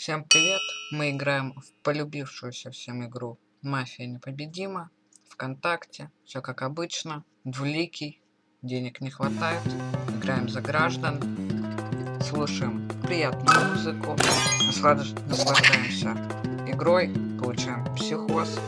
Всем привет! Мы играем в полюбившуюся всем игру Мафия непобедима. Вконтакте. Все как обычно. Двуликий. Денег не хватает. Играем за граждан. Слушаем приятную музыку. Наслаждаемся игрой. Получаем психоз.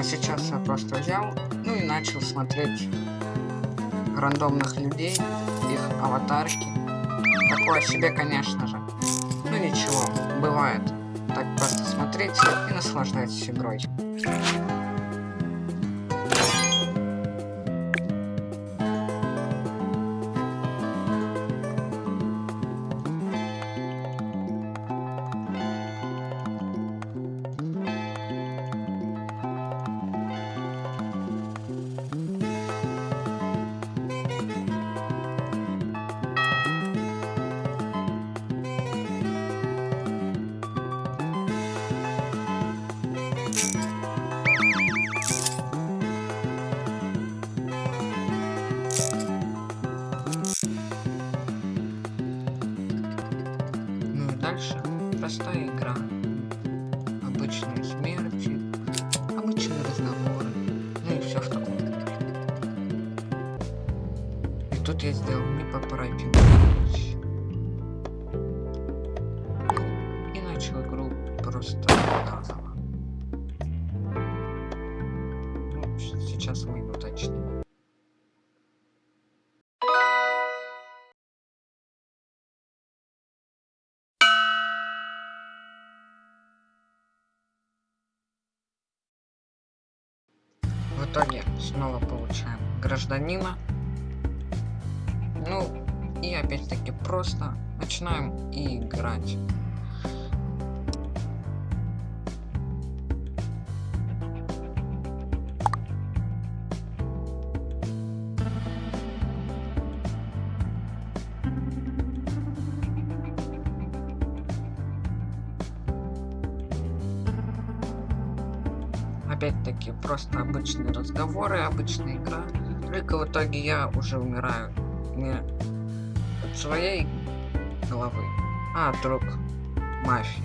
А сейчас я просто взял, ну и начал смотреть рандомных людей, их аватарки. Такое себе, конечно же. Ну ничего, бывает. Так просто смотрите и наслаждайтесь игрой. Дальше простая игра. Обычные смерти, обычные разговоры, ну и все в таком. И тут я сделал непоправимую вещь. И начал игру просто заново. Ну, сейчас выйду точнее. В итоге снова получаем гражданина. Ну, и опять-таки просто начинаем играть. Опять-таки просто обычные разговоры, обычная игра. Только в итоге я уже умираю не от своей головы, а от рук мафии.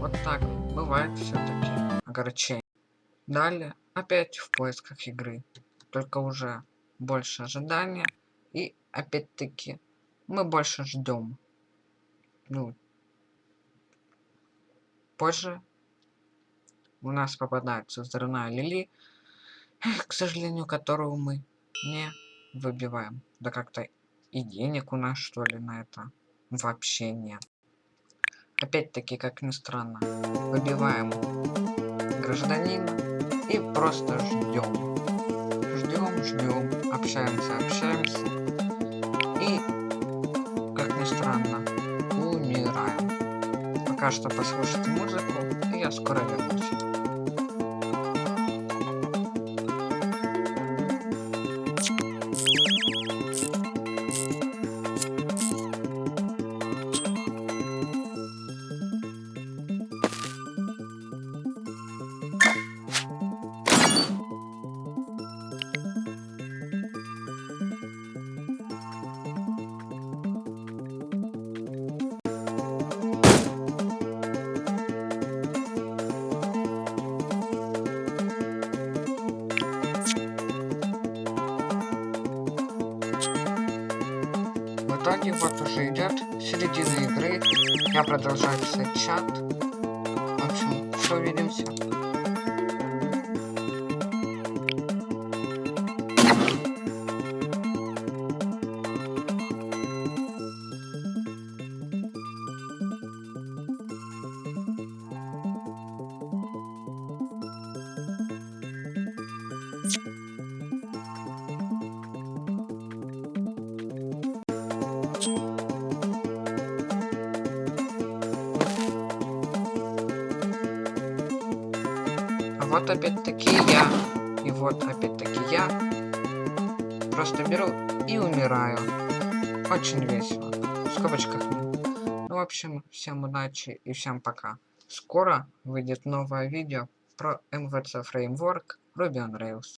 Вот так бывает все-таки огорчение. Далее опять в поисках игры, только уже больше ожидания и опять-таки мы больше ждем. Ну, позже у нас попадается взрывная Лили, к сожалению, которую мы не выбиваем. Да как-то и денег у нас, что ли, на это вообще нет. Опять-таки, как ни странно, выбиваем гражданина и просто ждем. Ждем, ждем, общаемся, общаемся. И, как ни странно, умираем. Пока что послушайте музыку, и я скоро вернусь. В итоге вот уже идет середина игры. Я продолжаю писать чат. В общем, что увидимся. Вот опять-таки я. И вот опять-таки я. просто беру и умираю. Очень весело. В скобочках. Ну, в общем, всем удачи и всем пока. Скоро выйдет новое видео про MVC Framework Ruby on Rails.